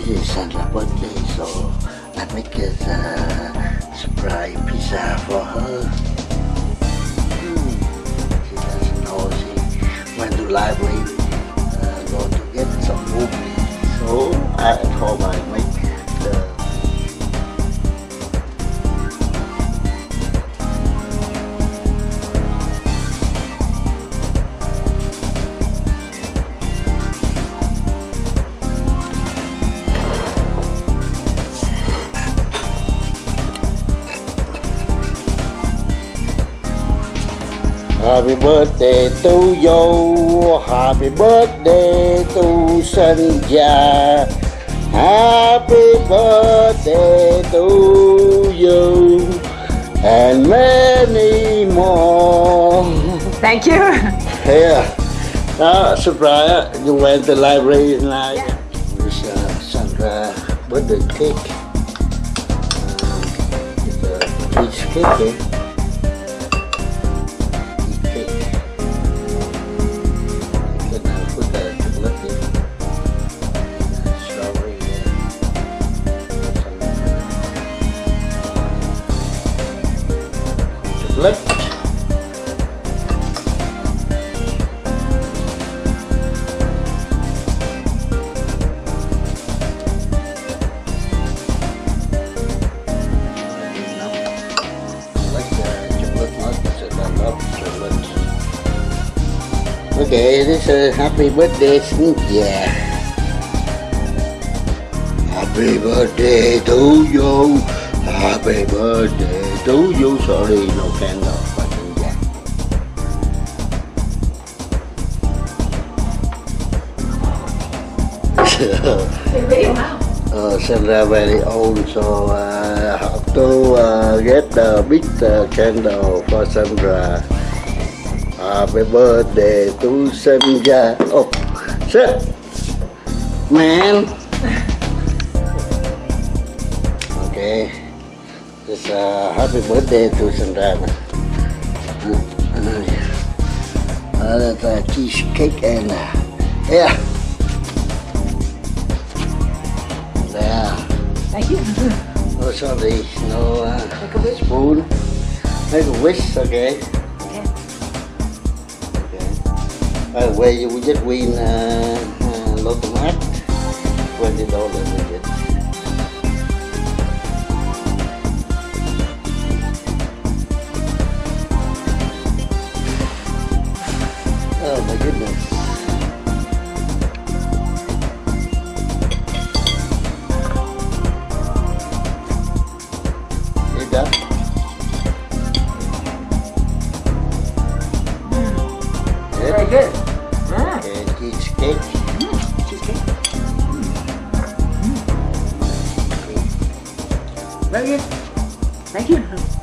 Sandra's birthday, so I make a surprise pizza for her. Hmm. She doesn't know she went to library, uh, go to get some book. So I at home Happy birthday to you, happy birthday to Sanja. Happy birthday to you and many more. Thank you. Yeah. uh, surprise, you went to the library tonight. Yeah. This uh, Sandra birthday cake. Um, it's a peach cake. Okay, this is happy birthday Cynthia. Happy birthday to you. Happy birthday to you. Sorry, no candle. yeah. wow. uh, Sandra very old, so uh, have to uh, get the big uh, candle for Sandra. Happy birthday to Sandra. Oh, sit, man. Okay, this uh, happy birthday to Sandra. Uh, that's a cheesecake and uh, yeah. There. Thank you. Oh, sorry. No uh, Make a wish. spoon. Make a wish. Okay. uh, where you just win uh, uh, lot of match, $20 Very good. Ah, Okay, cheesecake. cheesecake. Very good. Thank you.